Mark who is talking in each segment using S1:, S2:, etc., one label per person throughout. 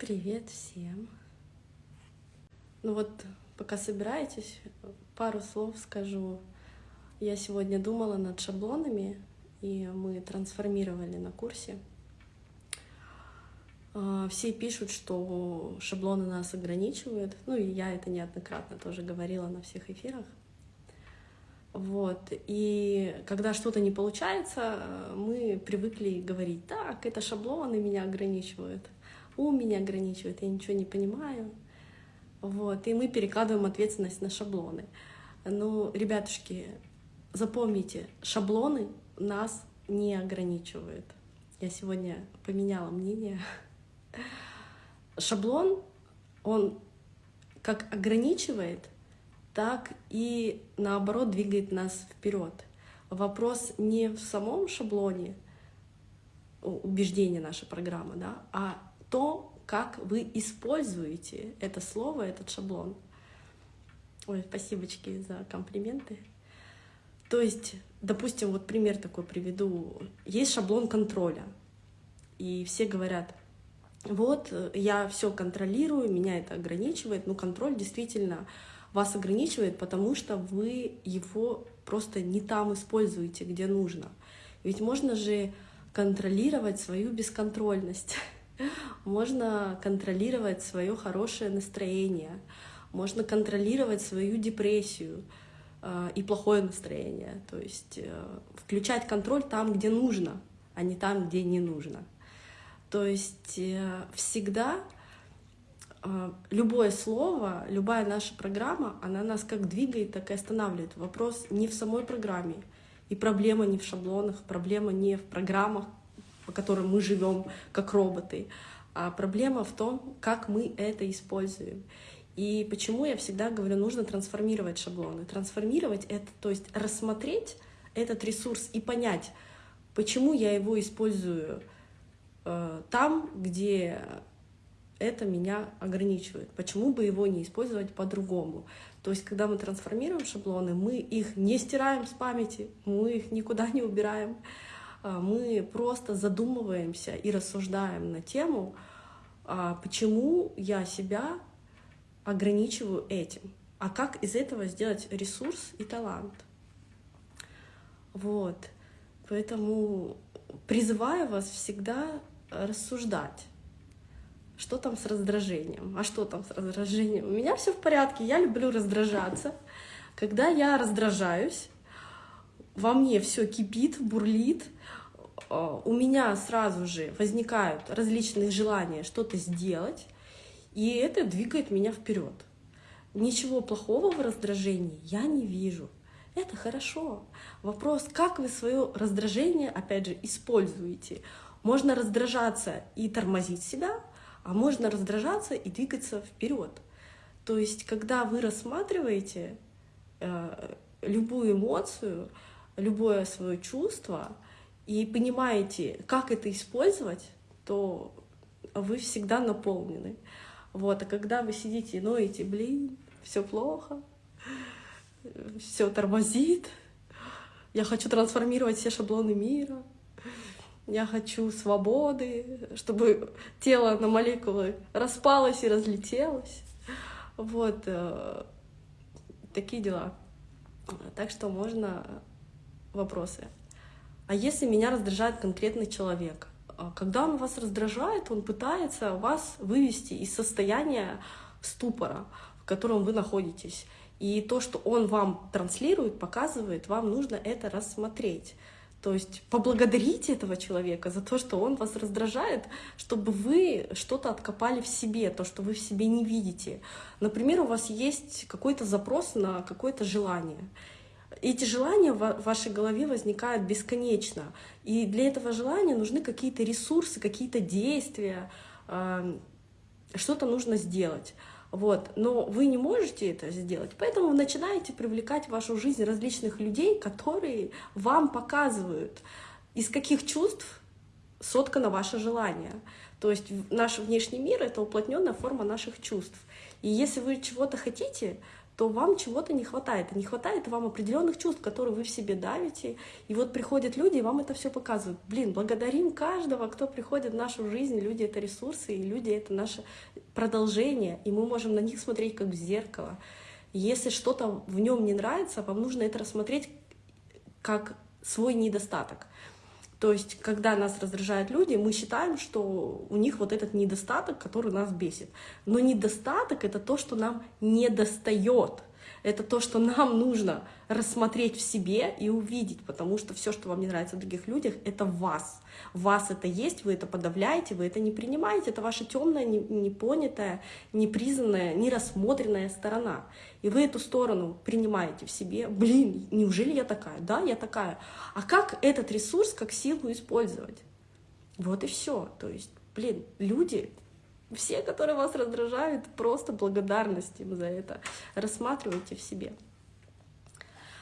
S1: Привет всем! Ну вот, пока собираетесь, пару слов скажу. Я сегодня думала над шаблонами, и мы трансформировали на курсе. А, все пишут, что шаблоны нас ограничивают. Ну и я это неоднократно тоже говорила на всех эфирах. Вот. И когда что-то не получается, мы привыкли говорить, так, это шаблоны меня ограничивают, ум меня ограничивает, я ничего не понимаю. Вот. И мы перекладываем ответственность на шаблоны. Ну, ребятушки, запомните, шаблоны нас не ограничивают. Я сегодня поменяла мнение. Шаблон, он как ограничивает, так и наоборот двигает нас вперед. Вопрос не в самом шаблоне убеждения нашей программы, да, а то, как вы используете это слово, этот шаблон. Ой, спасибочки за комплименты. То есть, допустим, вот пример такой приведу. Есть шаблон контроля, и все говорят, вот, я все контролирую, меня это ограничивает, но контроль действительно вас ограничивает, потому что вы его просто не там используете, где нужно. Ведь можно же контролировать свою бесконтрольность, можно контролировать свое хорошее настроение, можно контролировать свою депрессию э, и плохое настроение. То есть э, включать контроль там, где нужно, а не там, где не нужно. То есть э, всегда а, любое слово, любая наша программа, она нас как двигает, так и останавливает. Вопрос не в самой программе. И проблема не в шаблонах, проблема не в программах, по которым мы живем как роботы, а проблема в том, как мы это используем. И почему я всегда говорю, нужно трансформировать шаблоны. Трансформировать — это, то есть рассмотреть этот ресурс и понять, почему я его использую э, там, где это меня ограничивает. Почему бы его не использовать по-другому? То есть, когда мы трансформируем шаблоны, мы их не стираем с памяти, мы их никуда не убираем, мы просто задумываемся и рассуждаем на тему, а, почему я себя ограничиваю этим, а как из этого сделать ресурс и талант. Вот. Поэтому призываю вас всегда рассуждать что там с раздражением? А что там с раздражением? У меня все в порядке, я люблю раздражаться. Когда я раздражаюсь, во мне все кипит, бурлит, а, у меня сразу же возникают различные желания что-то сделать, и это двигает меня вперед. Ничего плохого в раздражении я не вижу. Это хорошо. Вопрос, как вы свое раздражение, опять же, используете. Можно раздражаться и тормозить себя, а можно раздражаться и двигаться вперед. То есть, когда вы рассматриваете э, любую эмоцию, любое свое чувство и понимаете, как это использовать, то вы всегда наполнены. Вот, а когда вы сидите и ноете, блин, все плохо, все тормозит, я хочу трансформировать все шаблоны мира, я хочу свободы, чтобы тело на молекулы распалось и разлетелось. Вот э, такие дела. Так что можно вопросы. А если меня раздражает конкретный человек? А когда он вас раздражает, он пытается вас вывести из состояния ступора, в котором вы находитесь. И то, что он вам транслирует, показывает, вам нужно это рассмотреть. То есть поблагодарите этого человека за то, что он вас раздражает, чтобы вы что-то откопали в себе, то, что вы в себе не видите. Например, у вас есть какой-то запрос на какое-то желание. Эти желания в вашей голове возникают бесконечно. И для этого желания нужны какие-то ресурсы, какие-то действия, что-то нужно сделать. Вот. Но вы не можете это сделать, поэтому вы начинаете привлекать в вашу жизнь различных людей, которые вам показывают, из каких чувств соткано ваше желание. То есть наш внешний мир — это уплотненная форма наших чувств. И если вы чего-то хотите, то вам чего-то не хватает. Не хватает вам определенных чувств, которые вы в себе давите. И вот приходят люди, и вам это все показывают. Блин, благодарим каждого, кто приходит в нашу жизнь. Люди — это ресурсы, и люди — это наше продолжение. И мы можем на них смотреть как в зеркало. Если что-то в нем не нравится, вам нужно это рассмотреть как свой недостаток. То есть, когда нас раздражают люди, мы считаем, что у них вот этот недостаток, который нас бесит. Но недостаток — это то, что нам не достает. Это то, что нам нужно рассмотреть в себе и увидеть, потому что все, что вам не нравится в других людях, это вас. Вас это есть, вы это подавляете, вы это не принимаете, это ваша темная, непонятая, непризнанная, нерассмотренная сторона. И вы эту сторону принимаете в себе. Блин, неужели я такая? Да, я такая. А как этот ресурс, как силу использовать? Вот и все. То есть, блин, люди все, которые вас раздражают, просто благодарность им за это. Рассматривайте в себе.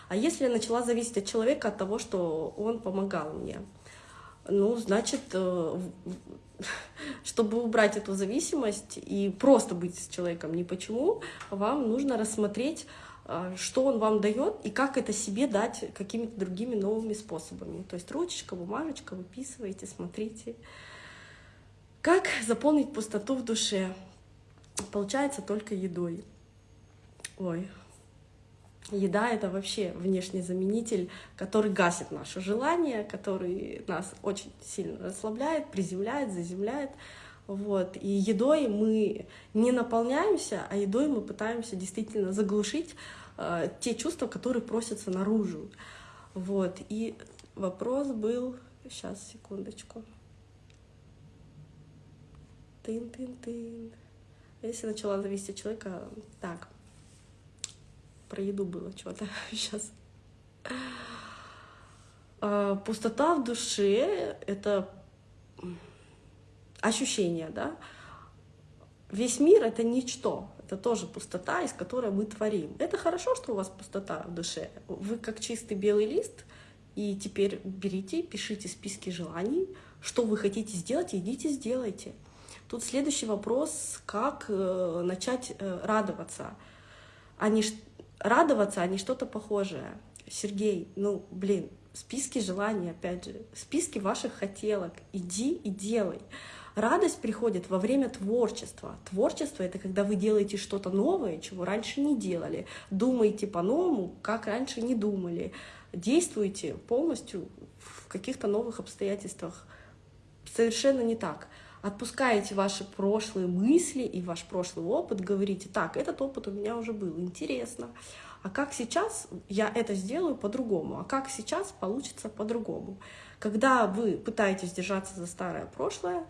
S1: А если я начала зависеть от человека, от того, что он помогал мне, ну, значит, э, чтобы убрать эту зависимость и просто быть с человеком ни почему, вам нужно рассмотреть, э, что он вам дает и как это себе дать какими-то другими новыми способами. То есть ручечка, бумажечка, выписывайте, смотрите. Как заполнить пустоту в душе? Получается только едой. Ой, еда — это вообще внешний заменитель, который гасит наше желание, который нас очень сильно расслабляет, приземляет, заземляет. Вот. И едой мы не наполняемся, а едой мы пытаемся действительно заглушить э, те чувства, которые просятся наружу. Вот. И вопрос был... Сейчас, секундочку. Тын-тын-тын. Если начала зависеть от человека, так, про еду было что-то сейчас. А, пустота в душе — это ощущение, да? Весь мир — это ничто, это тоже пустота, из которой мы творим. Это хорошо, что у вас пустота в душе. Вы как чистый белый лист, и теперь берите, пишите списки желаний, что вы хотите сделать, идите сделайте. Тут следующий вопрос, как э, начать радоваться. А не радоваться, а не что-то похожее. Сергей, ну, блин, списки желаний, опять же, списки ваших хотелок. Иди и делай. Радость приходит во время творчества. Творчество — это когда вы делаете что-то новое, чего раньше не делали. Думаете по-новому, как раньше не думали. Действуете полностью в каких-то новых обстоятельствах. Совершенно не так отпускаете ваши прошлые мысли и ваш прошлый опыт, говорите, так, этот опыт у меня уже был, интересно, а как сейчас я это сделаю по-другому, а как сейчас получится по-другому. Когда вы пытаетесь держаться за старое прошлое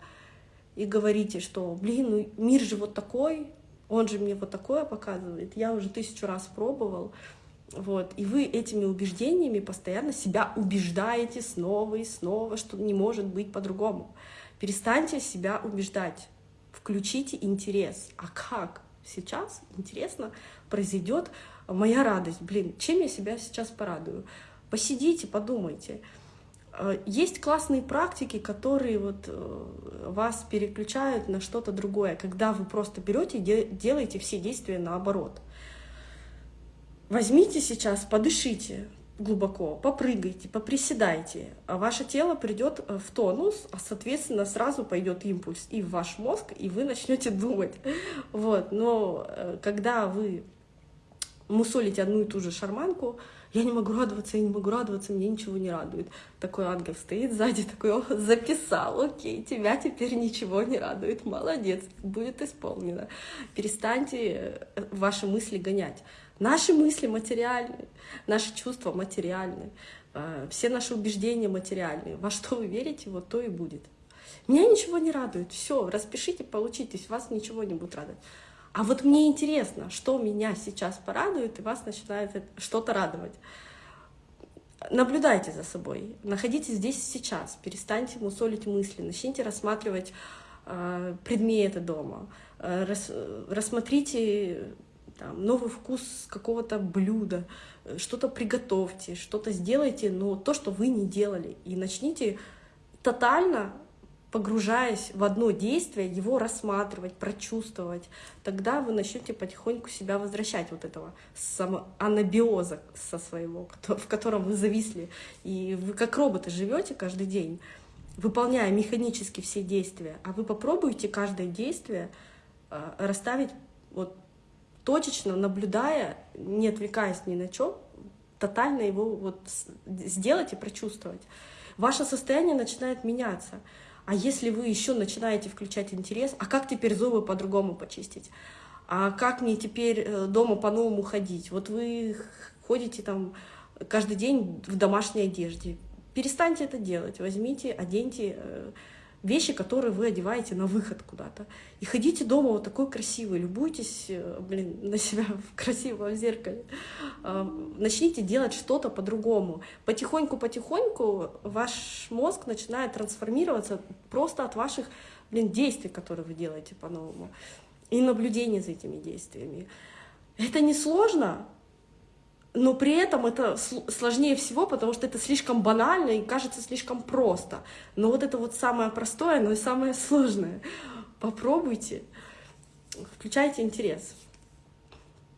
S1: и говорите, что, блин, ну мир же вот такой, он же мне вот такое показывает, я уже тысячу раз пробовал, вот, и вы этими убеждениями постоянно себя убеждаете снова и снова, что не может быть по-другому. Перестаньте себя убеждать, включите интерес. А как сейчас, интересно, произойдет моя радость? Блин, чем я себя сейчас порадую? Посидите, подумайте. Э, есть классные практики, которые вот э, вас переключают на что-то другое, когда вы просто берете и делаете все действия наоборот. Возьмите сейчас, подышите, глубоко, попрыгайте, поприседайте, а ваше тело придет э, в тонус, а соответственно сразу пойдет импульс и в ваш мозг, и вы начнете думать. Вот. Но э, когда вы мусолите одну и ту же шарманку, я не могу радоваться, я не могу радоваться, мне ничего не радует. Такой ангел стоит сзади, такой, о, записал, окей, тебя теперь ничего не радует, молодец, будет исполнено. Перестаньте э, ваши мысли гонять. Наши мысли материальны, наши чувства материальны, э, все наши убеждения материальны. Во что вы верите, вот то и будет. Меня ничего не радует. Все, распишите, получитесь, вас ничего не будет радовать. А вот мне интересно, что меня сейчас порадует, и вас начинает что-то радовать. Наблюдайте за собой, находитесь здесь и сейчас, перестаньте мусолить мысли, начните рассматривать э, предметы дома, э, рас, рассмотрите там, новый вкус какого-то блюда, э, что-то приготовьте, что-то сделайте, но то, что вы не делали. И начните тотально погружаясь в одно действие, его рассматривать, прочувствовать, тогда вы начнете потихоньку себя возвращать вот этого анабиоза со своего, в котором вы зависли. И вы как роботы живете каждый день, выполняя механически все действия. А вы попробуйте каждое действие э, расставить вот точечно, наблюдая, не отвлекаясь ни на чем, тотально его вот сделать и прочувствовать. Ваше состояние начинает меняться. А если вы еще начинаете включать интерес, а как теперь зубы по-другому почистить? А как мне теперь э, дома по-новому ходить? Вот вы ходите там каждый день в домашней одежде. Перестаньте это делать. Возьмите, оденьте э, вещи, которые вы одеваете на выход куда-то. И ходите дома вот такой красивый, любуйтесь, э, блин, на себя в красивом зеркале. А, начните делать что-то по-другому. Потихоньку-потихоньку ваш мозг начинает трансформироваться просто от ваших, блин, действий, которые вы делаете по-новому. И наблюдения за этими действиями. Это не сложно, но при этом это сложнее всего, потому что это слишком банально и кажется слишком просто. Но вот это вот самое простое, но и самое сложное. Попробуйте, включайте интерес.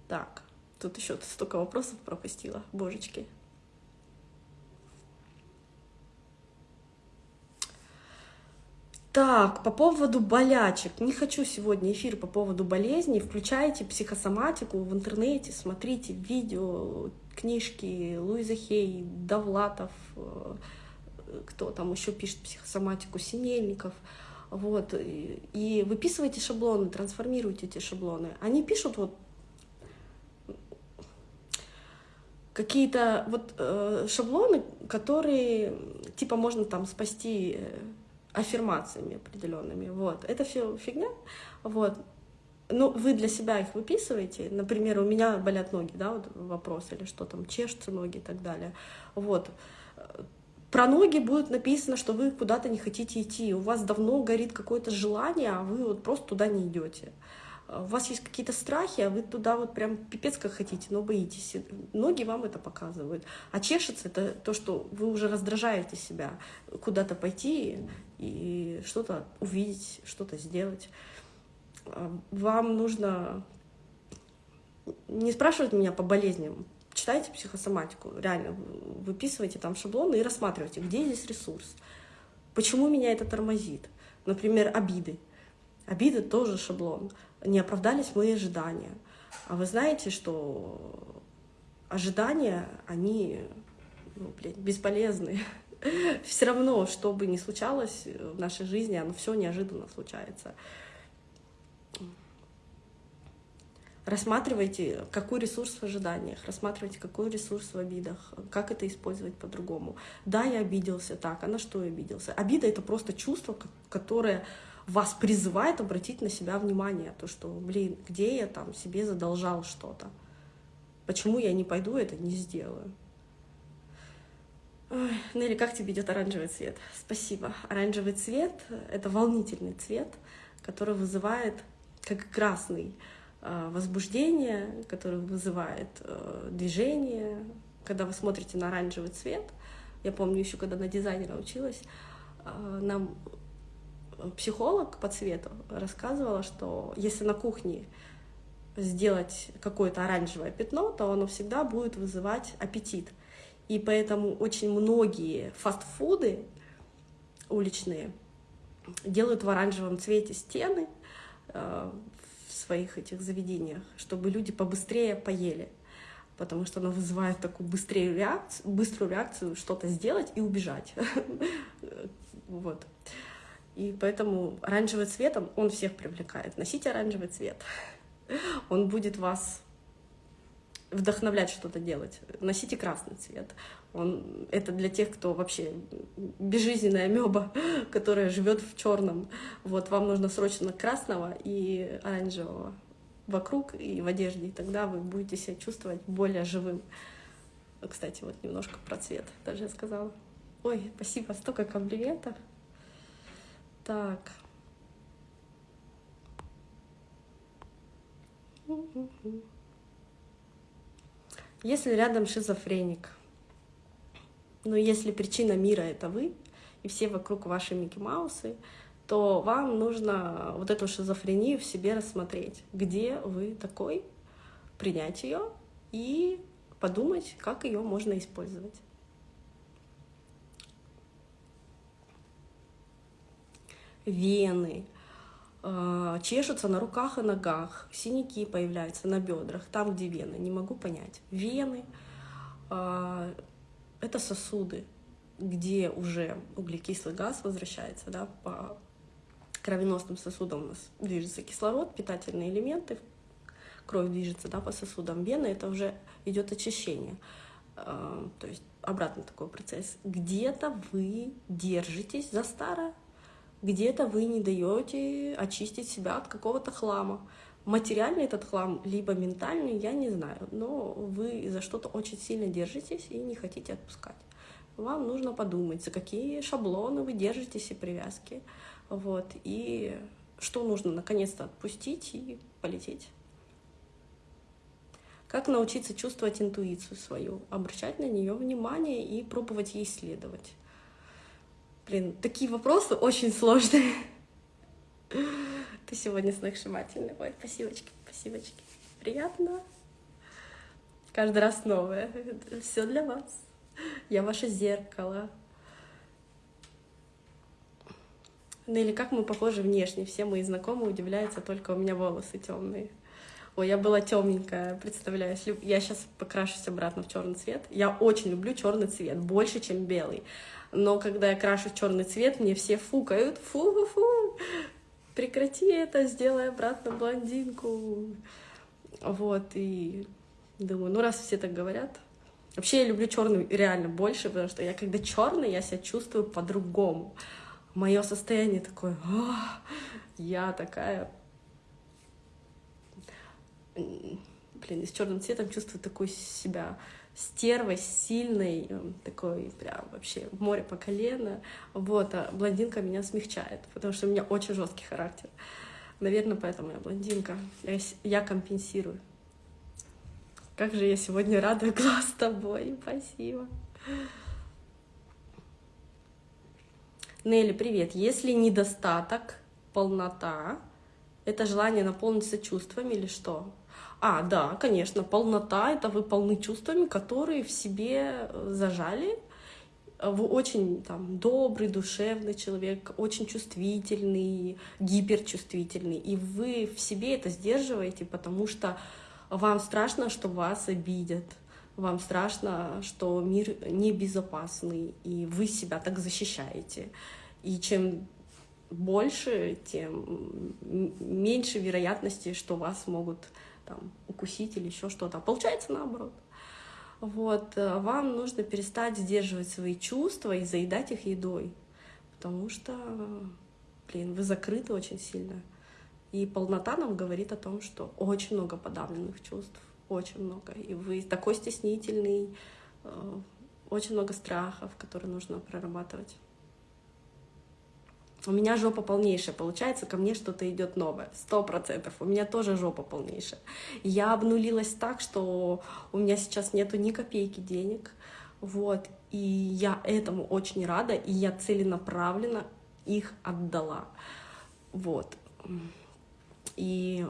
S1: Так, тут еще столько вопросов пропустила, божечки. Так, по поводу болячек. Не хочу сегодня эфир по поводу болезней. Включайте психосоматику в интернете, смотрите видео, книжки Луиза Хей, Довлатов, э, кто там еще пишет психосоматику, Синельников. Вот. И выписывайте шаблоны, трансформируйте эти шаблоны. Они пишут вот какие-то вот э, шаблоны, которые типа можно там спасти э, аффирмациями определенными. Вот. Это все фигня. Вот. Ну, вы для себя их выписываете. Например, у меня болят ноги, да, вот вопрос, или что там, чешутся ноги и так далее. Вот. Про ноги будет написано, что вы куда-то не хотите идти. У вас давно горит какое-то желание, а вы вот просто туда не идете у вас есть какие-то страхи, а вы туда вот прям пипец как хотите, но боитесь. Ноги вам это показывают. А чешется это то, что вы уже раздражаете себя куда-то пойти и что-то увидеть, что-то сделать. Вам нужно не спрашивать меня по болезням, читайте психосоматику, реально, выписывайте там шаблоны и рассматривайте, где здесь ресурс, почему меня это тормозит. Например, обиды. Обиды тоже шаблон не оправдались мои ожидания. А вы знаете, что ожидания, они ну, блин, бесполезны. Все равно, что бы ни случалось в нашей жизни, оно все неожиданно случается. Рассматривайте, какой ресурс в ожиданиях, рассматривайте, какой ресурс в обидах, как это использовать по-другому. Да, я обиделся так, а на что я обиделся? Обида — это просто чувство, которое вас призывает обратить на себя внимание, то, что, блин, где я там себе задолжал что-то, почему я не пойду это не сделаю. Ой, Нелли, как тебе идет оранжевый цвет? Спасибо. Оранжевый цвет — это волнительный цвет, который вызывает, как красный, э, возбуждение, который вызывает э, движение. Когда вы смотрите на оранжевый цвет, я помню еще, когда на дизайнера училась, э, нам психолог по цвету рассказывала, что если на кухне сделать какое-то оранжевое пятно, то оно всегда будет вызывать аппетит. И поэтому очень многие фастфуды уличные делают в оранжевом цвете стены э, в своих этих заведениях, чтобы люди побыстрее поели, потому что оно вызывает такую быструю реакцию, быструю реакцию что-то сделать и убежать. Вот. И поэтому оранжевый цвет, он всех привлекает. Носите оранжевый цвет. Он будет вас вдохновлять что-то делать. Носите красный цвет. Он, это для тех, кто вообще безжизненная меба, которая живет в черном. Вот вам нужно срочно красного и оранжевого вокруг и в одежде, и тогда вы будете себя чувствовать более живым. Кстати, вот немножко про цвет даже я сказала. Ой, спасибо, столько комплиментов. Так. Если рядом шизофреник, но если причина мира — это вы, и все вокруг ваши Микки Маусы, то вам нужно вот эту шизофрению в себе рассмотреть, где вы такой, принять ее и подумать, как ее можно использовать. Вены, э, чешутся на руках и ногах, синяки появляются на бедрах, там, где вены, не могу понять. Вены э, — это сосуды, где уже углекислый газ возвращается да, по кровеносным сосудам у нас движется кислород, питательные элементы, кровь движется да, по сосудам вены, это уже идет очищение. А, то есть обратный такой процесс. Где-то вы держитесь за старое, где-то вы не даете очистить себя от какого-то хлама. Материальный этот хлам, либо ментальный, я не знаю, но вы за что-то очень сильно держитесь и не хотите отпускать. Вам нужно подумать, за какие шаблоны вы держитесь и привязки. Вот, и что нужно наконец-то отпустить и полететь. Как научиться чувствовать интуицию свою, обращать на нее внимание и пробовать ей следовать. Блин, такие вопросы очень сложные. Ты сегодня сногсшибательный. Ой, спасибочки, спасибочки. Приятно. Каждый раз новое. Все для вас. Я ваше зеркало. Ну или как мы похожи внешне. Все мои знакомые удивляются, только у меня волосы темные. Ой, я была темненькая, представляешь. Я сейчас покрашусь обратно в черный цвет. Я очень люблю черный цвет, больше, чем белый. Но когда я крашу черный цвет, мне все фукают. Фу-фу-фу, прекрати это, сделай обратно блондинку. Вот, и думаю, ну раз все так говорят. Вообще я люблю черный реально больше, потому что я когда черный, я себя чувствую по-другому мое состояние такое, я такая, блин, с черным цветом чувствую такую себя стервой, сильной, эм, такой прям вообще море по колено. Вот, а блондинка меня смягчает, потому что у меня очень жесткий характер. Наверное, поэтому я блондинка. Я, я компенсирую. Как же я сегодня рада глаз с тобой. Спасибо. Нелли, привет. Если недостаток, полнота, это желание наполниться чувствами или что? А, да, конечно, полнота — это вы полны чувствами, которые в себе э, зажали. Вы очень там, добрый, душевный человек, очень чувствительный, гиперчувствительный. И вы в себе это сдерживаете, потому что вам страшно, что вас обидят вам страшно, что мир небезопасный, и вы себя так защищаете. И чем больше, тем меньше вероятности, что вас могут там, укусить или еще что-то. А получается наоборот. Вот, э, вам нужно перестать сдерживать свои чувства и заедать их едой, потому что, блин, вы закрыты очень сильно. И полнота нам говорит о том, что очень много подавленных чувств очень много. И вы такой стеснительный, э, очень много страхов, которые нужно прорабатывать. У меня жопа полнейшая, получается, ко мне что-то идет новое, сто процентов. У меня тоже жопа полнейшая. Я обнулилась так, что у меня сейчас нету ни копейки денег, вот, и я этому очень рада, и я целенаправленно их отдала, вот. И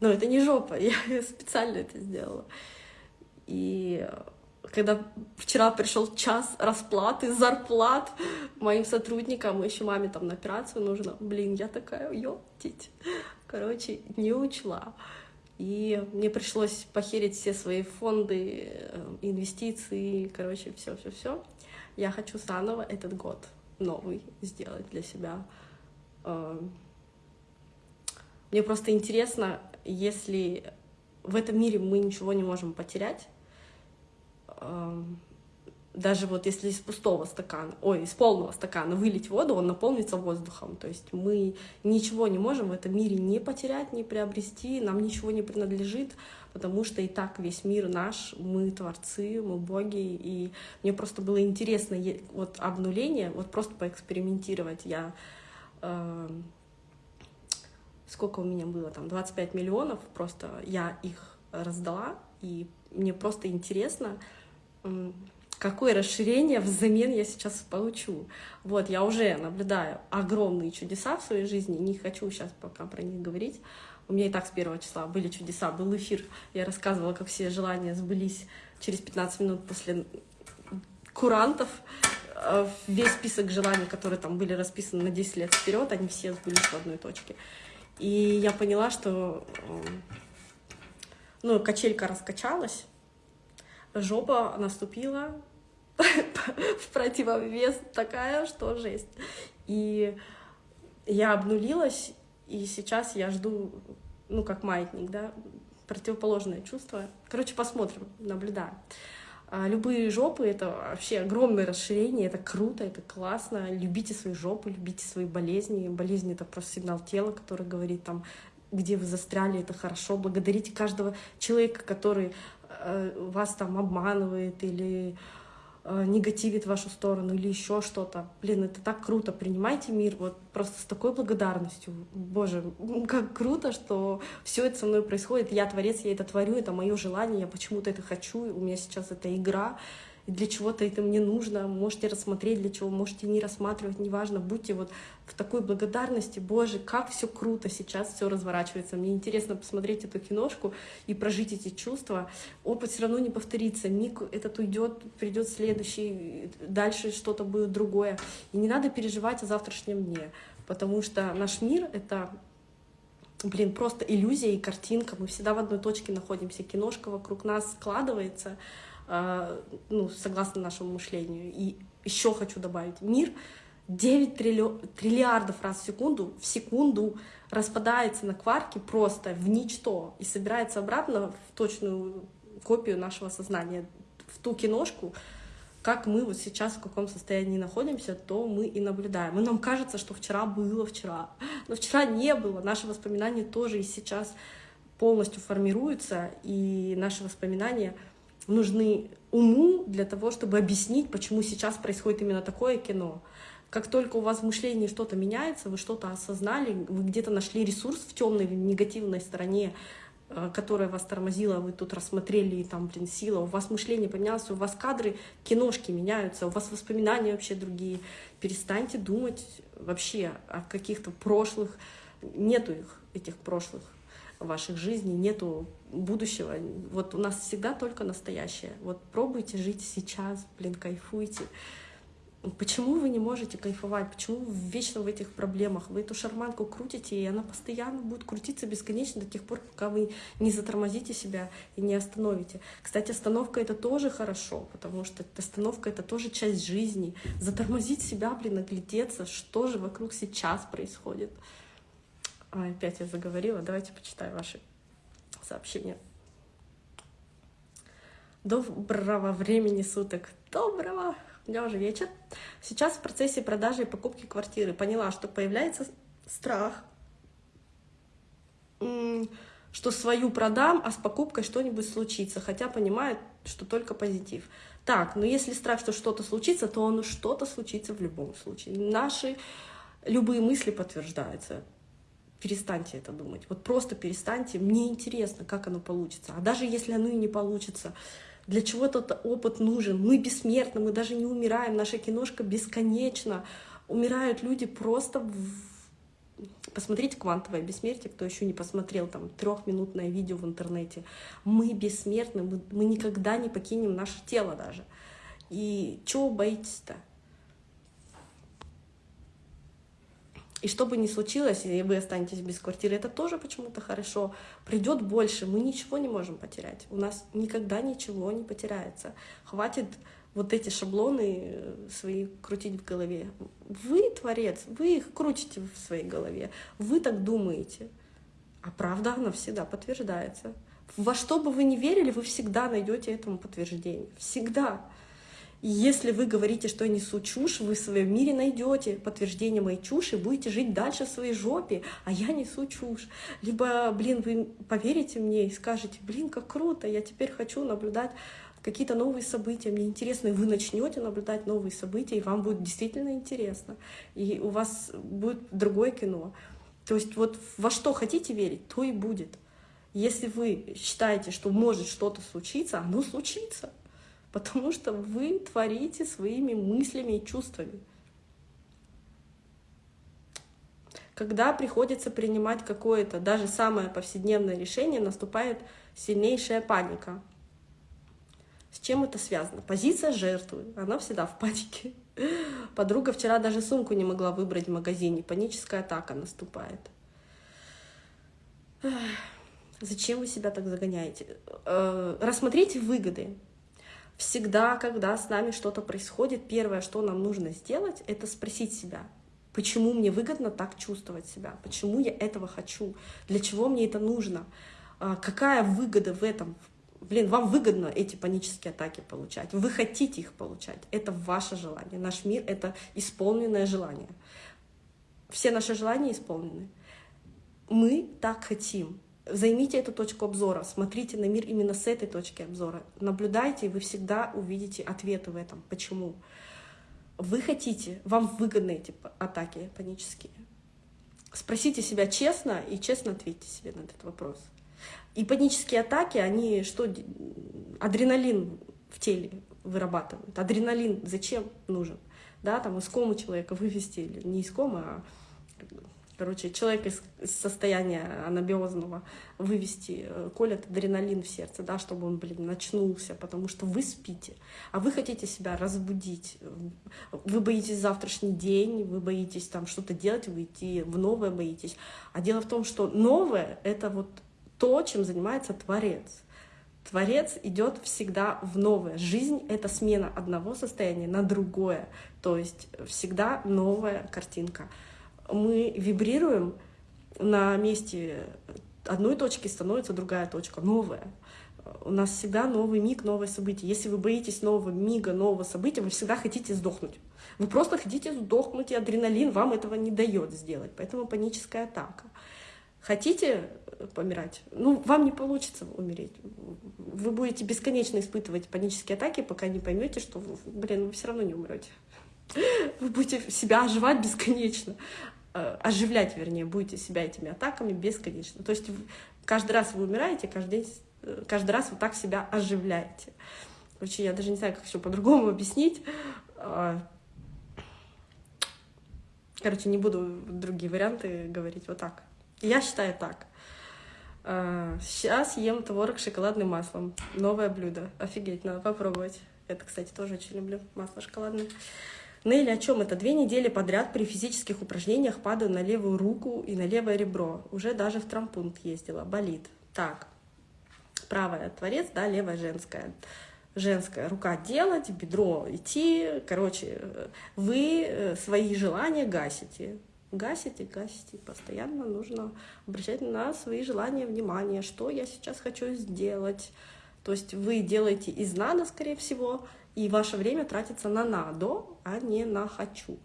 S1: но это не жопа, я специально это сделала. И когда вчера пришел час расплаты, зарплат моим сотрудникам, еще маме там на операцию нужно, блин, я такая, ёптить. Короче, не учла. И мне пришлось похерить все свои фонды, э, инвестиции, короче, все, все, все. Я хочу заново этот год новый сделать для себя. Э, мне просто интересно, если в этом мире мы ничего не можем потерять, даже вот если из пустого стакана, ой, из полного стакана вылить воду, он наполнится воздухом. То есть мы ничего не можем в этом мире не потерять, не приобрести, нам ничего не принадлежит, потому что и так весь мир наш, мы творцы, мы боги. И мне просто было интересно вот обнуление, вот просто поэкспериментировать. Я э, сколько у меня было, там, 25 миллионов, просто я их раздала, и мне просто интересно, какое расширение взамен я сейчас получу. Вот, я уже наблюдаю огромные чудеса в своей жизни, не хочу сейчас пока про них говорить. У меня и так с первого числа были чудеса, был эфир, я рассказывала, как все желания сбылись через 15 минут после курантов. Э, весь список желаний, которые там были расписаны на 10 лет вперед, они все сбылись в одной точке. И я поняла, что ну, качелька раскачалась, жопа наступила в противовес такая, что жесть. И я обнулилась, и сейчас я жду, ну, как маятник, да, противоположное чувство. Короче, посмотрим, наблюдаем. А любые жопы — это вообще огромное расширение, это круто, это классно. Любите свои жопы, любите свои болезни. Болезнь — это просто сигнал тела, который говорит там, где вы застряли, это хорошо. Благодарите каждого человека, который вас там обманывает или э, негативит в вашу сторону или еще что-то. Блин, это так круто. Принимайте мир вот просто с такой благодарностью. Боже, как круто, что все это со мной происходит. Я творец, я это творю, это мое желание, я почему-то это хочу. У меня сейчас это игра для чего-то это мне нужно, можете рассмотреть для чего, можете не рассматривать, неважно, будьте вот в такой благодарности, боже, как все круто сейчас все разворачивается. Мне интересно посмотреть эту киношку и прожить эти чувства. Опыт все равно не повторится, миг этот уйдет, придет следующий, дальше что-то будет другое. И не надо переживать о завтрашнем дне, потому что наш мир — это блин, просто иллюзия и картинка. Мы всегда в одной точке находимся. Киношка вокруг нас складывается, ну, согласно нашему мышлению. И еще хочу добавить, мир 9 триллиардов раз в секунду, в секунду распадается на кварки просто в ничто и собирается обратно в точную копию нашего сознания, в ту киношку, как мы вот сейчас в каком состоянии находимся, то мы и наблюдаем. И нам кажется, что вчера было вчера, но вчера не было. Наши воспоминания тоже и сейчас полностью формируются, и наши воспоминания — нужны уму для того, чтобы объяснить, почему сейчас происходит именно такое кино. Как только у вас в мышлении что-то меняется, вы что-то осознали, вы где-то нашли ресурс в темной, негативной стороне, э, которая вас тормозила, вы тут рассмотрели, и там, блин, сила, у вас мышление поменялось, у вас кадры, киношки меняются, у вас воспоминания вообще другие. Перестаньте думать вообще о каких-то прошлых, нету их, этих прошлых ваших жизней, нету будущего. Вот у нас всегда только настоящее. Вот пробуйте жить сейчас, блин, кайфуйте. Почему вы не можете кайфовать? Почему вы вечно в этих проблемах? Вы эту шарманку крутите, и она постоянно будет крутиться бесконечно до тех пор, пока вы не затормозите себя и не остановите. Кстати, остановка — это тоже хорошо, потому что остановка — это тоже часть жизни. Затормозить себя, блин, оглядеться, что же вокруг сейчас происходит. А, опять я заговорила. Давайте почитаю ваши сообщения. Доброго времени суток. Доброго. У меня уже вечер. Сейчас в процессе продажи и покупки квартиры поняла, что появляется страх, что свою продам, а с покупкой что-нибудь случится, хотя понимает, что только позитив. Так, но если страх, что что-то случится, то оно что-то случится в любом случае. Наши любые мысли подтверждаются перестаньте это думать. Вот просто перестаньте. Мне интересно, как оно получится. А даже если оно и не получится, для чего тот опыт нужен? Мы бессмертны, мы даже не умираем. Наша киношка бесконечна. Умирают люди просто в... Посмотрите «Квантовое бессмертие», кто еще не посмотрел, там, трехминутное видео в интернете. Мы бессмертны, мы, мы никогда не покинем наше тело даже. И чего боитесь-то? И что бы ни случилось, и вы останетесь без квартиры, это тоже почему-то хорошо. Придет больше, мы ничего не можем потерять. У нас никогда ничего не потеряется. Хватит вот эти шаблоны э, свои крутить в голове. Вы творец, вы их крутите в своей голове. Вы так думаете. А правда, она всегда подтверждается. Во что бы вы ни верили, вы всегда найдете этому подтверждение. Всегда. Если вы говорите, что я несу чушь, вы в своем мире найдете подтверждение моей чуши, будете жить дальше в своей жопе, а я несу чушь. Либо, блин, вы поверите мне и скажете, блин, как круто, я теперь хочу наблюдать какие-то новые события, мне интересно, и вы начнете наблюдать новые события, и вам будет действительно интересно, и у вас будет другое кино. То есть вот во что хотите верить, то и будет. Если вы считаете, что может что-то случиться, оно случится. Потому что вы творите своими мыслями и чувствами. Когда приходится принимать какое-то, даже самое повседневное решение, наступает сильнейшая паника. С чем это связано? Позиция жертвы, она всегда в панике. Подруга вчера даже сумку не могла выбрать в магазине, паническая атака наступает. Зачем вы себя так загоняете? Э, рассмотрите выгоды. Всегда, когда с нами что-то происходит, первое, что нам нужно сделать, это спросить себя, почему мне выгодно так чувствовать себя, почему я этого хочу, для чего мне это нужно, а, какая выгода в этом. Блин, вам выгодно эти панические атаки получать, вы хотите их получать, это ваше желание. Наш мир — это исполненное желание. Все наши желания исполнены. Мы так хотим, Займите эту точку обзора, смотрите на мир именно с этой точки обзора. Наблюдайте, и вы всегда увидите ответы в этом. Почему? Вы хотите, вам выгодны эти атаки панические. Спросите себя честно и честно ответьте себе на этот вопрос. И панические атаки, они что, адреналин в теле вырабатывают. Адреналин зачем нужен? Да, там из комы человека вывести, или не из комы, а короче, человек из, состояния анабиозного вывести, э, колят адреналин в сердце, да, чтобы он, блин, начнулся, потому что вы спите, а вы хотите себя разбудить. Вы боитесь завтрашний день, вы боитесь там что-то делать, выйти в новое боитесь. А дело в том, что новое — это вот то, чем занимается Творец. Творец идет всегда в новое. Жизнь — это смена одного состояния на другое. То есть всегда новая картинка мы вибрируем, на месте одной точки становится другая точка, новая. У нас всегда новый миг, новое событие. Если вы боитесь нового мига, нового события, вы всегда хотите сдохнуть. Вы просто хотите сдохнуть, и адреналин вам этого не дает сделать. Поэтому паническая атака. Хотите помирать? Ну, вам не получится умереть. Вы будете бесконечно испытывать панические атаки, пока не поймете, что, блин, вы все равно не умрете. Вы будете себя оживать бесконечно. Э, оживлять, вернее, будете себя этими атаками бесконечно. То есть каждый раз вы умираете, каждый, день, э, каждый раз вы так себя оживляете. Короче, я даже не знаю, как еще по-другому объяснить. А, короче, не буду другие варианты говорить. Вот так. Я считаю так. Сейчас а, ем творог с шоколадным маслом. Новое блюдо. Офигеть, надо попробовать. Это, кстати, тоже очень люблю. Масло шоколадное. Нелли, о чем это? Две недели подряд при физических упражнениях падаю на левую руку и на левое ребро. Уже даже в трампунт ездила. Болит. Так. Правая творец, да, левая женская. Женская рука делать, бедро идти. Короче, вы э, свои желания гасите. Гасите, гасите. Постоянно нужно обращать на свои желания внимание. Что я сейчас хочу сделать? То есть вы делаете из надо, скорее всего, и ваше время тратится на надо, а не на хочу.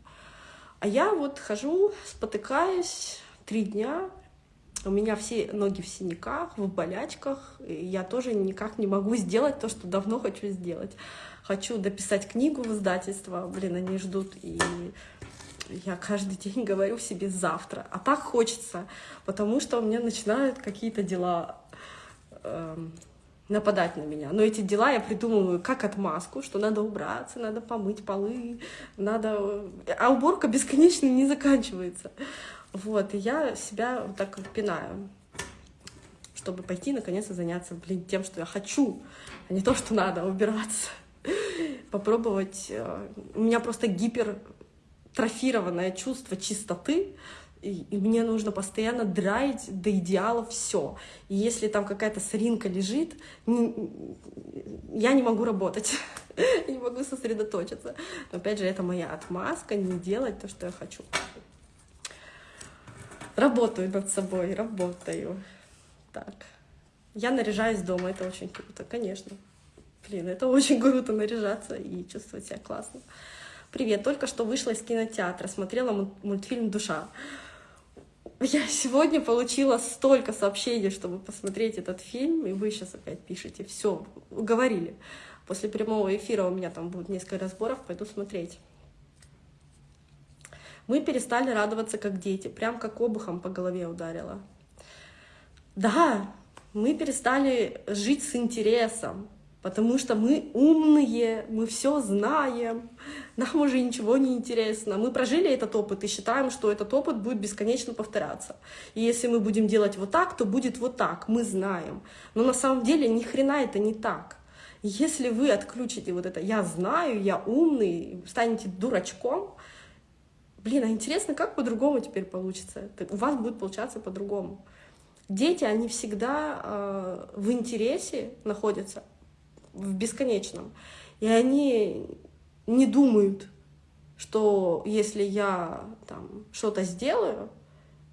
S1: А я вот хожу, спотыкаюсь три дня, у меня все ноги в синяках, в болячках, и я тоже никак не могу сделать то, что давно хочу сделать. Хочу дописать книгу в издательство, блин, они ждут, и я каждый день говорю себе завтра. А так хочется, потому что у меня начинают какие-то дела эм, нападать на меня. Но эти дела я придумываю как отмазку, что надо убраться, надо помыть полы, надо... А уборка бесконечно не заканчивается. Вот, и я себя вот так пинаю, чтобы пойти наконец-то заняться, блин, тем, что я хочу, а не то, что надо убираться. Попробовать. Э, у меня просто гипертрофированное чувство чистоты, и, мне нужно постоянно драить до идеала все. И если там какая-то соринка лежит, не, я не могу работать, не могу сосредоточиться. Но опять же, это моя отмазка не делать то, что я хочу. Работаю над собой, работаю. Так. Я наряжаюсь дома, это очень круто, конечно. Блин, это очень круто наряжаться и чувствовать себя классно. Привет, только что вышла из кинотеатра, смотрела мультфильм «Душа». Я сегодня получила столько сообщений, чтобы посмотреть этот фильм, и вы сейчас опять пишете. Все, уговорили. После прямого эфира у меня там будет несколько разборов, пойду смотреть. Мы перестали радоваться как дети, прям как обухом по голове ударила. Да, мы перестали жить с интересом. Потому что мы умные, мы все знаем, нам уже ничего не интересно. Мы прожили этот опыт и считаем, что этот опыт будет бесконечно повторяться. И если мы будем делать вот так, то будет вот так, мы знаем. Но на самом деле ни хрена это не так. Если вы отключите вот это «я знаю», «я умный», станете дурачком, блин, а интересно, как по-другому теперь получится? У вас будет получаться по-другому. Дети, они всегда э, в интересе находятся, в бесконечном. И они не думают, что если я там что-то сделаю,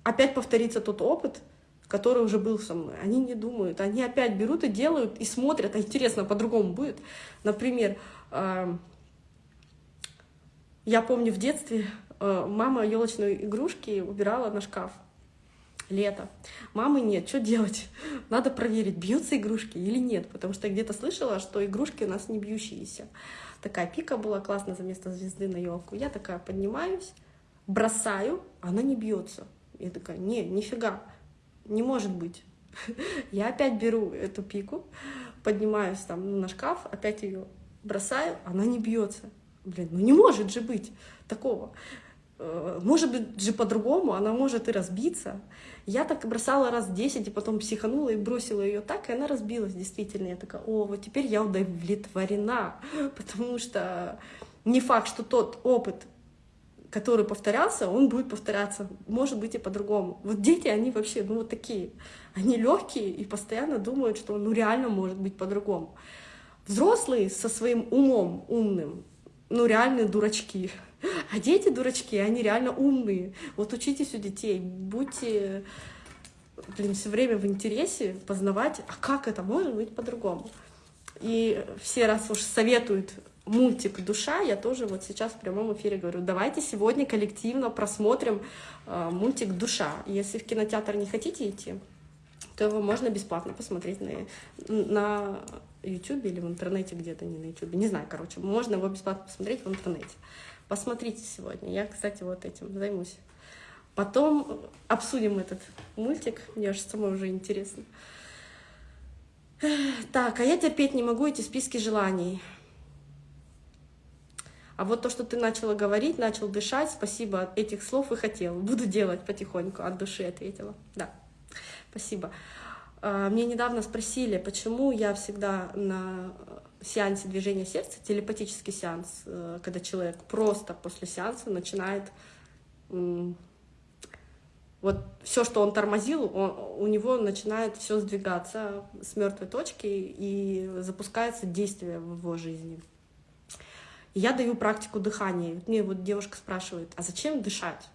S1: опять повторится тот опыт, который уже был со мной. Они не думают, они опять берут и делают, и смотрят, а интересно, по-другому будет. Например, э, я помню в детстве э, мама елочные игрушки убирала на шкаф. Лето. Мамы нет, что делать? Надо проверить, бьются игрушки или нет, потому что где-то слышала, что игрушки у нас не бьющиеся. Такая пика была классно за место звезды на елку. Я такая поднимаюсь, бросаю, она не бьется. Я такая, не, нифига не может быть. Я опять беру эту пику, поднимаюсь там на шкаф, опять ее бросаю, она не бьется. Блин, ну не может же быть такого. Э, может быть же по-другому, она может и разбиться. Я так бросала раз 10, и потом психанула и бросила ее так, и она разбилась действительно. Я такая, о, вот теперь я удовлетворена, потому что не факт, что тот опыт, который повторялся, он будет повторяться, может быть и по-другому. Вот дети, они вообще, ну вот такие, они легкие и постоянно думают, что ну реально может быть по-другому. Взрослые со своим умом умным, ну реальные дурачки, а дети дурачки, они реально умные. Вот учитесь у детей, будьте, блин, все время в интересе познавать, а как это может быть по-другому. И все раз уж советуют мультик «Душа», я тоже вот сейчас в прямом эфире говорю, давайте сегодня коллективно просмотрим э, мультик «Душа». Если в кинотеатр не хотите идти, то его можно бесплатно посмотреть на, на YouTube или в интернете где-то, не на YouTube, не знаю, короче, можно его бесплатно посмотреть в интернете. Посмотрите сегодня, я, кстати, вот этим займусь. Потом обсудим этот мультик, мне аж самой уже интересно. Так, а я терпеть не могу эти списки желаний. А вот то, что ты начала говорить, начал дышать, спасибо, этих слов и хотел. Буду делать потихоньку, от души ответила. Да, спасибо. А, мне недавно спросили, почему я всегда на сеансе движения сердца, телепатический сеанс, э, когда человек просто после сеанса начинает вот все, что он тормозил, он, у него начинает все сдвигаться с мертвой точки и запускается действие в его жизни я даю практику дыхания. Мне вот девушка спрашивает, а зачем дышать?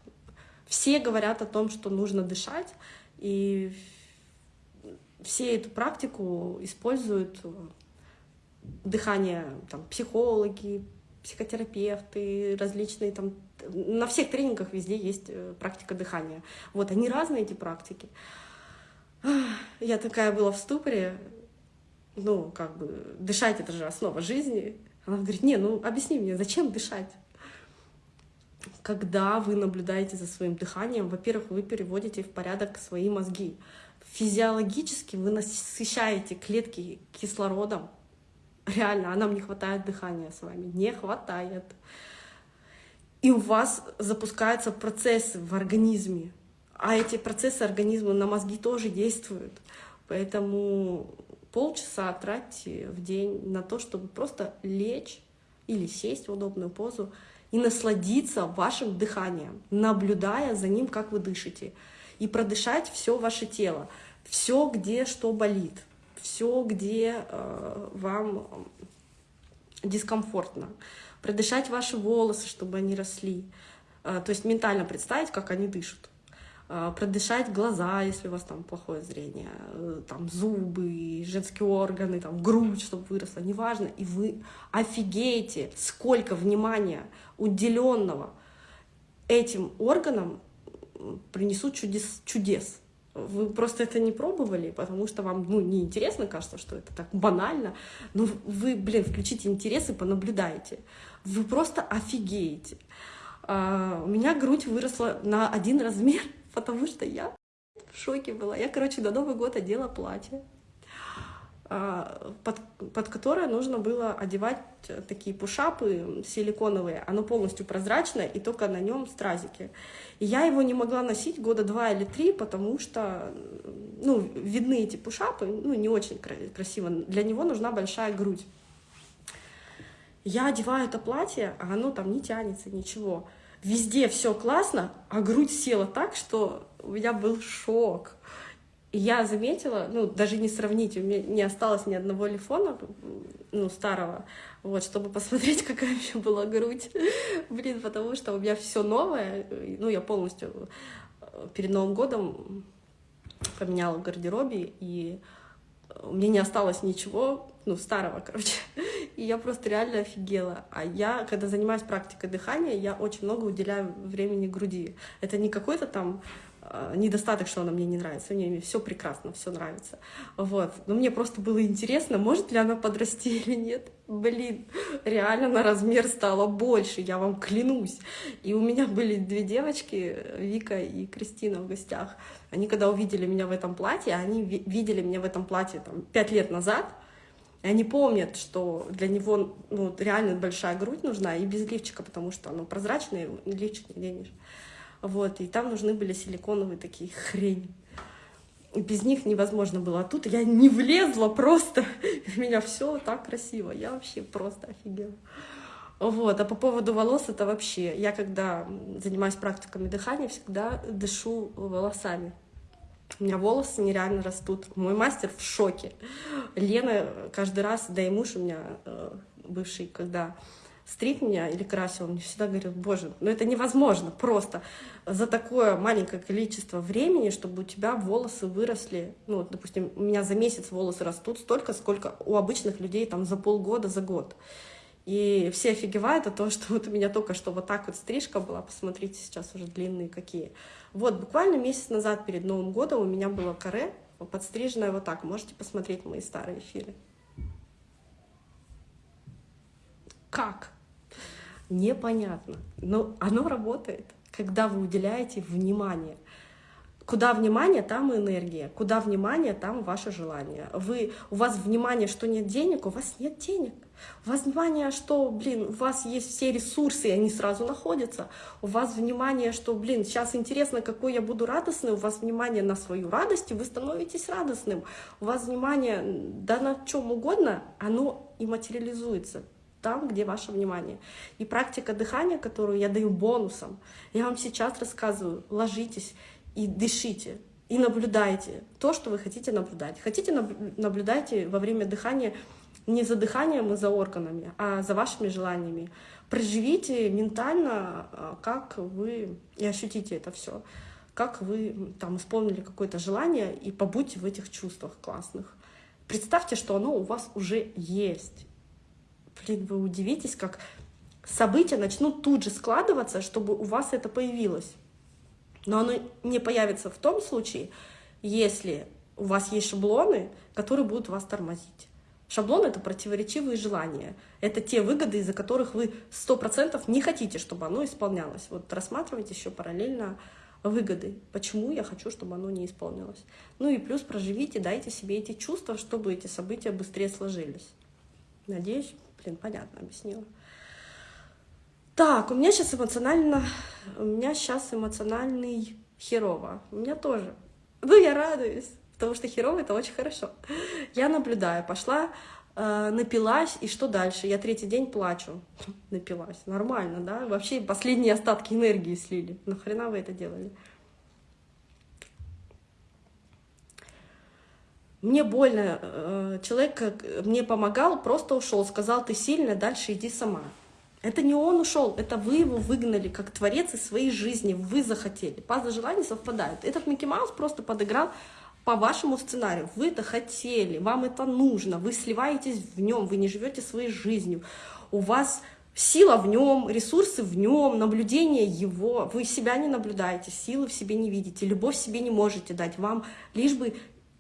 S1: Все говорят о том, что нужно дышать, и все эту практику используют дыхание, там, психологи, психотерапевты, различные там, на всех тренингах везде есть э, практика дыхания. Вот, они разные, эти практики. Я такая была в ступоре, ну, как бы, дышать — это же основа жизни, она говорит, не, ну объясни мне, зачем дышать? Когда вы наблюдаете за своим дыханием, во-первых, вы переводите в порядок свои мозги. Физиологически вы насыщаете клетки кислородом. Реально, а нам не хватает дыхания с вами. Не хватает. И у вас запускаются процессы в организме. А эти процессы организма на мозги тоже действуют. Поэтому полчаса тратьте в день на то, чтобы просто лечь или сесть в удобную позу и насладиться вашим дыханием, наблюдая за ним, как вы дышите. И продышать все ваше тело, все, где что болит, все, где э, вам дискомфортно. Продышать ваши волосы, чтобы они росли. Э, то есть ментально представить, как они дышат. А, продышать глаза, если у вас там плохое зрение, э, там зубы, женские органы, там грудь, чтобы выросла, неважно. И вы офигеете, сколько внимания уделенного этим органам принесут чудес. чудес. Вы просто это не пробовали, потому что вам ну, неинтересно, кажется, что это так банально. Но вы, блин, включите интерес и понаблюдайте. Вы просто офигеете. А, у меня грудь выросла на один размер потому что я в шоке была. Я, короче, на Новый год одела платье. А, под, под которое нужно было одевать такие пушапы силиконовые. Оно полностью прозрачное, и только на нем стразики. И я его не могла носить года два или три, потому что ну, видны эти пушапы, ну, не очень красиво. Для него нужна большая грудь. Я одеваю это платье, а оно там не тянется, ничего. Везде все классно, а грудь села так, что у меня был шок. Я заметила, ну, даже не сравнить, у меня не осталось ни одного лифона, ну, старого, вот, чтобы посмотреть, какая у меня была грудь. Блин, потому что у меня все новое, ну, я полностью э, перед Новым годом поменяла в гардеробе, и у меня не осталось ничего, ну, старого, короче. И я просто реально офигела. А я, когда занимаюсь практикой дыхания, я очень много уделяю времени груди. Это не какой-то там недостаток, что она мне не нравится. Мне все прекрасно, все нравится. Вот. Но мне просто было интересно, может ли она подрасти или нет. Блин, реально на размер стало больше, я вам клянусь. И у меня были две девочки, Вика и Кристина в гостях. Они когда увидели меня в этом платье, они видели меня в этом платье там, пять лет назад, и они помнят, что для него ну, реально большая грудь нужна и без лифчика, потому что оно прозрачное, лифчик не денешь. Вот, и там нужны были силиконовые такие хрень. И без них невозможно было. А тут я не влезла просто. У меня все так красиво. Я вообще просто офигела. Вот. А по поводу волос это вообще... Я когда занимаюсь практиками дыхания, всегда дышу волосами. У меня волосы нереально растут. Мой мастер в шоке. Лена каждый раз, да и муж у меня э, бывший, когда стриг меня или красил, он мне всегда говорил, боже, ну это невозможно просто за такое маленькое количество времени, чтобы у тебя волосы выросли, ну, вот, допустим, у меня за месяц волосы растут столько, сколько у обычных людей там за полгода, за год. И все офигевают от того, что вот у меня только что вот так вот стрижка была, посмотрите, сейчас уже длинные какие. Вот, буквально месяц назад перед Новым годом у меня было каре, подстриженное вот так. Можете посмотреть мои старые эфиры. Как? Непонятно. Но оно работает, когда вы уделяете внимание. Куда внимание, там и энергия. Куда внимание, там ваше желание. Вы, у вас внимание, что нет денег, у вас нет денег. У вас внимание, что, блин, у вас есть все ресурсы, и они сразу находятся. У вас внимание, что, блин, сейчас интересно, какой я буду радостный. У вас внимание на свою радость, и вы становитесь радостным. У вас внимание, да на чем угодно, оно и материализуется там, где ваше внимание. И практика дыхания, которую я даю бонусом, я вам сейчас рассказываю, ложитесь и дышите, и наблюдайте то, что вы хотите наблюдать. Хотите, наблюдайте во время дыхания не за дыханием и за органами, а за вашими желаниями. Проживите ментально, а, как вы, и ощутите это все, как вы там исполнили какое-то желание, и побудьте в этих чувствах классных. Представьте, что оно у вас уже есть, блин, вы удивитесь, как события начнут тут же складываться, чтобы у вас это появилось. Но оно не появится в том случае, если у вас есть шаблоны, которые будут вас тормозить. Шаблон — это противоречивые желания. Это те выгоды, из-за которых вы сто процентов не хотите, чтобы оно исполнялось. Вот рассматривайте еще параллельно выгоды. Почему я хочу, чтобы оно не исполнилось. Ну и плюс проживите, дайте себе эти чувства, чтобы эти события быстрее сложились. Надеюсь, Блин, понятно объяснила. Так, у меня сейчас эмоционально, у меня сейчас эмоциональный херово. У меня тоже. Ну, я радуюсь, потому что херово это очень хорошо. Я наблюдаю, пошла, э, напилась, и что дальше? Я третий день плачу. Напилась. Нормально, да? Вообще последние остатки энергии слили. Нахрена вы это делали? Мне больно, э, человек мне помогал, просто ушел, сказал, ты сильная, дальше иди сама. Это не он ушел, это вы его выгнали как творец из своей жизни, вы захотели. Пазлы желаний совпадают. Этот Микки Маус просто подыграл по вашему сценарию. Вы это хотели, вам это нужно, вы сливаетесь в нем, вы не живете своей жизнью. У вас сила в нем, ресурсы в нем, наблюдение его. Вы себя не наблюдаете, силы в себе не видите, любовь себе не можете дать. Вам лишь бы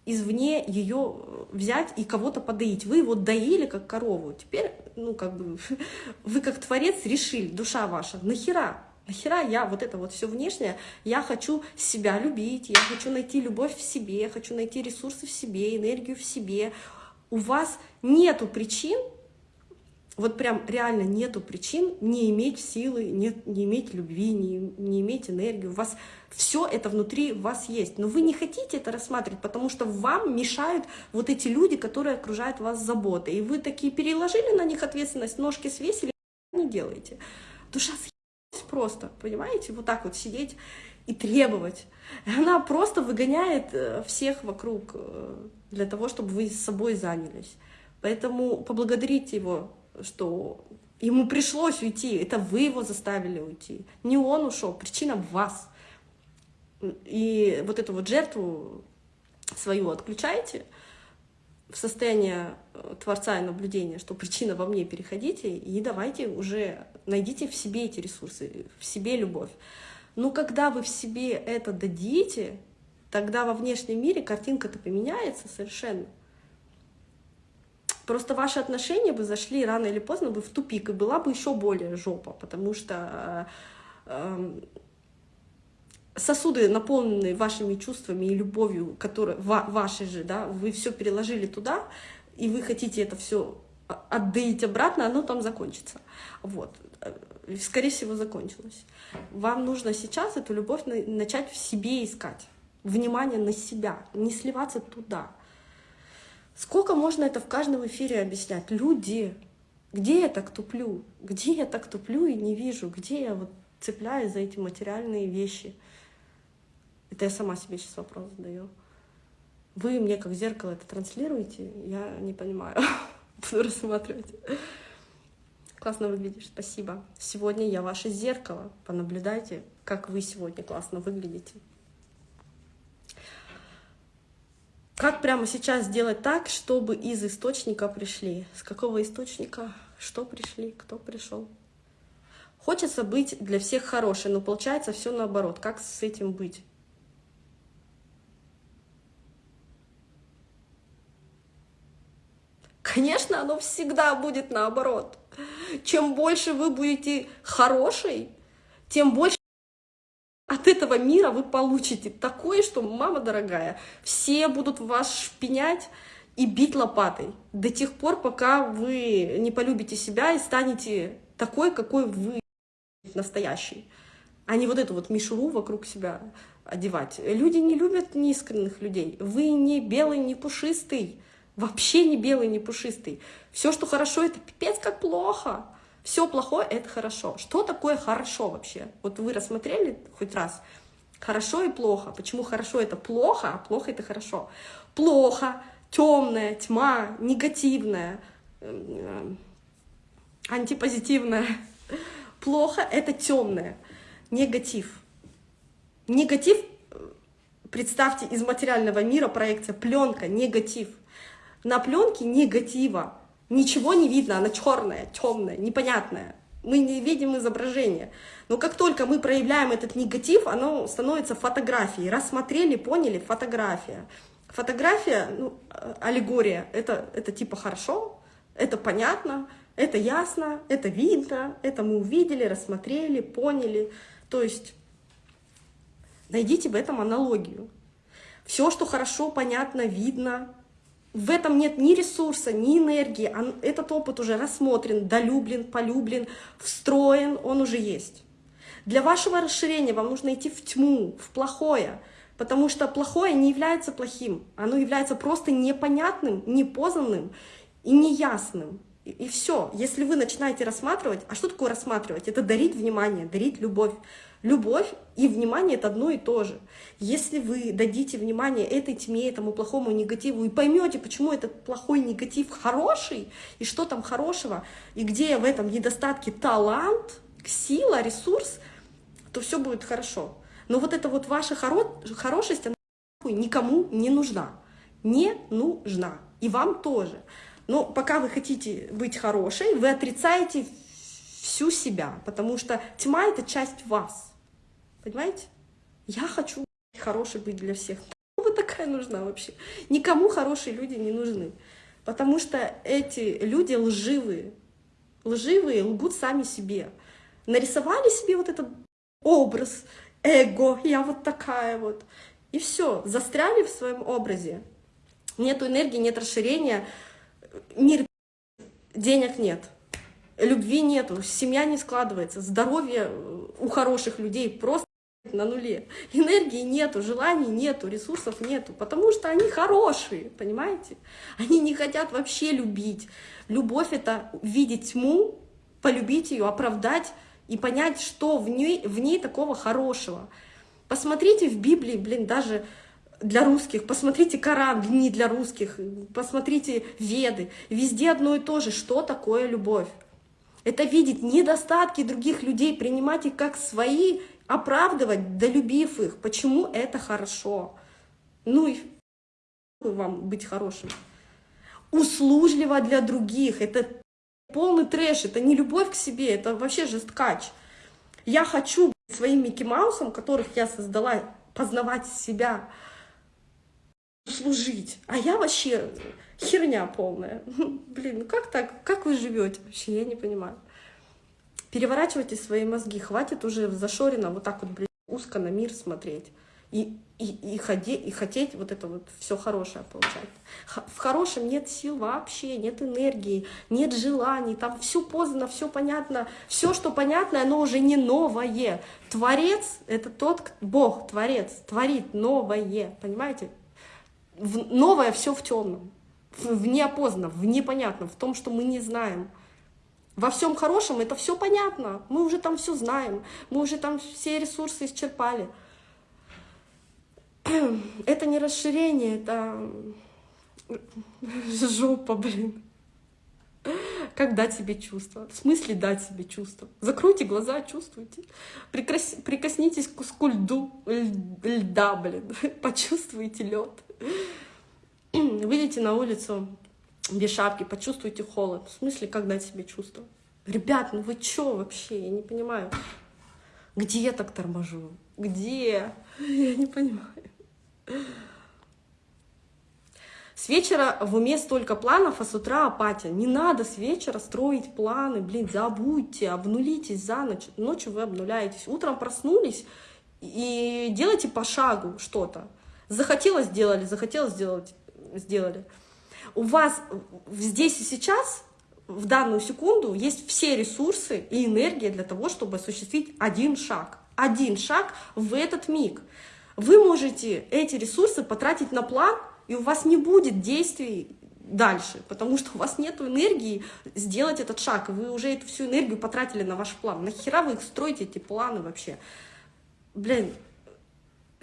S1: извне ее взять и кого-то подоить. Вы его доили как корову. Теперь, ну, как бы, вы как творец решили, душа ваша, нахера? Нахера я вот это вот все внешнее, я хочу себя любить, я хочу найти любовь в себе, я хочу найти ресурсы в себе, энергию в себе, у вас нету причин, вот прям реально нету причин не иметь силы, не, не иметь любви, не, не иметь энергии. У вас все это внутри вас есть. Но вы не хотите это рассматривать, потому что вам мешают вот эти люди, которые окружают вас заботой. И вы такие переложили на них ответственность, ножки свесили, не делаете. Душа съелась просто, понимаете? Вот так вот сидеть и требовать. Она просто выгоняет э, всех вокруг э, для того, чтобы вы с собой занялись. Поэтому поблагодарите его что ему пришлось уйти, это вы его заставили уйти, не он ушел, причина в вас. И вот эту вот жертву свою отключайте в состояние э, Творца и наблюдения, что причина во мне, переходите, и давайте уже найдите в себе эти ресурсы, в себе любовь. Но когда вы в себе это дадите, тогда во внешнем мире картинка-то поменяется совершенно. Просто ваши отношения бы зашли рано или поздно бы в тупик, и была бы еще более жопа, потому что э, сосуды, наполненные вашими чувствами и любовью, которые ваши же, да, вы все переложили туда, и вы хотите это все отдать обратно, оно там закончится. Вот. Скорее всего, закончилось. Вам нужно сейчас эту любовь начать в себе искать. Внимание на себя, не сливаться туда. Сколько можно это в каждом эфире объяснять? Люди, где я так туплю? Где я так туплю и не вижу? Где я вот цепляюсь за эти материальные вещи? Это я сама себе сейчас вопрос задаю. Вы мне как зеркало это транслируете? Я не понимаю. Буду рассматривать. Классно выглядишь, спасибо. Сегодня я ваше зеркало. Понаблюдайте, как вы сегодня классно выглядите. Как прямо сейчас сделать так, чтобы из источника пришли? С какого источника? Что пришли? Кто пришел? Хочется быть для всех хорошей, но получается все наоборот. Как с этим быть? Конечно, оно всегда будет наоборот. Чем больше вы будете хорошей, тем больше от этого мира вы получите такое, что, мама дорогая, все будут вас шпинять и бить лопатой до тех пор, пока вы не полюбите себя и станете такой, какой вы настоящий, а не вот эту вот мишуру вокруг себя одевать. Люди не любят неискренних людей. Вы не белый, не пушистый, вообще не белый, не пушистый. Все, что хорошо, это пипец как плохо. Все плохое — это хорошо. Что такое хорошо вообще? Вот вы рассмотрели хоть раз? Хорошо и плохо. Почему хорошо — это плохо, а плохо — это хорошо? Плохо, темная, тьма, негативная, эм, антипозитивная. Плохо — это темное, негатив. Негатив, представьте, из материального мира проекция, пленка, негатив. На пленке негатива Ничего не видно, она черная, темная, непонятная. Мы не видим изображение. Но как только мы проявляем этот негатив, оно становится фотографией. Рассмотрели, поняли, фотография. Фотография, ну, аллегория, это, это типа хорошо, это понятно, это ясно, это видно, это мы увидели, рассмотрели, поняли. То есть найдите в этом аналогию. Все, что хорошо, понятно, видно, в этом нет ни ресурса, ни энергии. Этот опыт уже рассмотрен, долюблен, полюблен, встроен, он уже есть. Для вашего расширения вам нужно идти в тьму, в плохое, потому что плохое не является плохим, оно является просто непонятным, непознанным и неясным. И, и все. Если вы начинаете рассматривать, а что такое рассматривать? Это дарить внимание, дарить любовь. Любовь и внимание — это одно и то же. Если вы дадите внимание этой тьме, этому плохому негативу, и поймете, почему этот плохой негатив хороший, и что там хорошего, и где в этом недостатке талант, сила, ресурс, то все будет хорошо. Но вот эта вот ваша хоро хорошесть, она никому не нужна. Не нужна. И вам тоже. Но пока вы хотите быть хорошей, вы отрицаете всю себя, потому что тьма — это часть вас. Понимаете? Я хочу хорошей быть для всех. Вы такая нужна вообще? Никому хорошие люди не нужны. Потому что эти люди лживые. Лживые лгут сами себе. Нарисовали себе вот этот образ, эго, я вот такая вот. И все, застряли в своем образе. Нет энергии, нет расширения. мир денег нет, любви нету, семья не складывается, здоровье у хороших людей просто на нуле. Энергии нету, желаний нету, ресурсов нету, потому что они хорошие, понимаете? Они не хотят вообще любить. Любовь — это видеть тьму, полюбить ее, оправдать и понять, что в ней, в ней такого хорошего. Посмотрите в Библии, блин, даже для русских, посмотрите Коран, не для русских, посмотрите Веды. Везде одно и то же, что такое любовь. Это видеть недостатки других людей, принимать их как свои, оправдывать, долюбив их. Почему это хорошо? Ну и вам быть хорошим. Услужливо для других. Это полный трэш, это не любовь к себе, это вообще жесткач. Я хочу своим Микки Маусом, которых я создала, познавать себя, служить. А я вообще херня полная. Блин, ну как так? Как вы живете вообще? Я не понимаю. Переворачивайте свои мозги. Хватит уже зашорено вот так вот, блин, узко на мир смотреть. И, и, и, ходи, и хотеть вот это вот все хорошее получать. В хорошем нет сил вообще, нет энергии, нет желаний, там все поздно, все понятно. Все, что понятно, оно уже не новое. Творец — это тот, Бог, Творец, творит новое, понимаете? в, новое все в темном, в, в неопознанном, в непонятном, в том, что мы не знаем. Во всем хорошем это все понятно, мы уже там все знаем, мы уже там все ресурсы исчерпали. Это не расширение, это жопа, блин. Как дать себе чувство? В смысле дать себе чувство? Закройте глаза, чувствуйте. Прикос... Прикоснитесь к куску льду, льда, блин. Почувствуйте лед. Выйдите на улицу без шапки, почувствуйте холод. В смысле, как дать себе чувство? Ребят, ну вы чё вообще? Я не понимаю. Где я так торможу? Где? Я не понимаю. С вечера в уме столько планов, а с утра апатия. Не надо с вечера строить планы, блин, забудьте, обнулитесь за ночь. Ночью вы обнуляетесь. Утром проснулись и делайте по шагу что-то. Захотелось сделали, захотелось сделать, сделали. У вас здесь и сейчас, в данную секунду, есть все ресурсы и энергия для того, чтобы осуществить один шаг. Один шаг в этот миг. Вы можете эти ресурсы потратить на план, и у вас не будет действий дальше, потому что у вас нет энергии сделать этот шаг, вы уже эту всю энергию потратили на ваш план. Нахера вы их строите, эти планы вообще? Блин,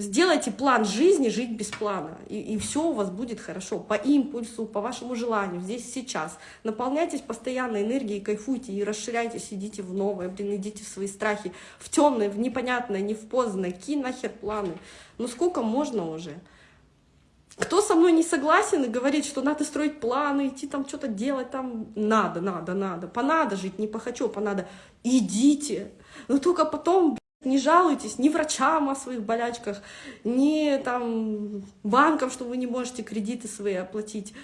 S1: Сделайте план жизни, жить без плана, и, и все у вас будет хорошо, по импульсу, по вашему желанию, здесь сейчас. Наполняйтесь постоянно энергией, кайфуйте и расширяйтесь, идите в новое, блин, идите в свои страхи, в темное, в непонятное, не в поздное, ки нахер планы. Ну сколько можно уже? Кто со мной не согласен и говорит, что надо строить планы, идти там что-то делать, там надо, надо, надо, понадо жить, не похочу, понадо, идите. Но только потом, не жалуйтесь ни врачам о своих болячках, ни там банкам, что вы не можете кредиты свои оплатить,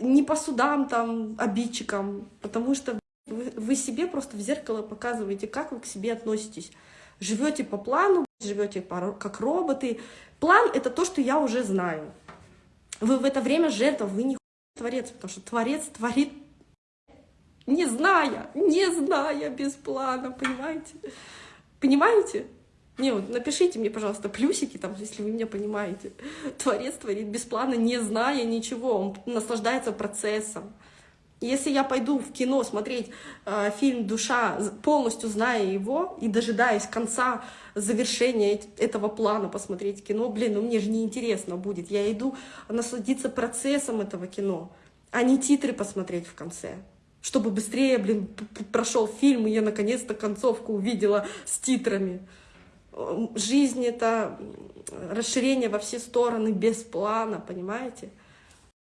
S1: ни по судам там, обидчикам, потому что вы, вы себе просто в зеркало показываете, как вы к себе относитесь. Живете по плану, живете как роботы. План — это то, что я уже знаю. Вы в это время жертва, вы не творец, потому что творец творит не зная, не зная без плана, понимаете? Понимаете? Не, вот напишите мне, пожалуйста, плюсики, там, если вы меня понимаете. Творец творит без плана, не зная ничего, он наслаждается процессом. Если я пойду в кино смотреть э, фильм «Душа», полностью зная его и дожидаясь конца завершения этого плана посмотреть кино, блин, ну мне же неинтересно будет. Я иду насладиться процессом этого кино, а не титры посмотреть в конце чтобы быстрее, блин, прошел фильм, и я наконец-то концовку увидела с титрами. Жизнь — это расширение во все стороны без плана, понимаете?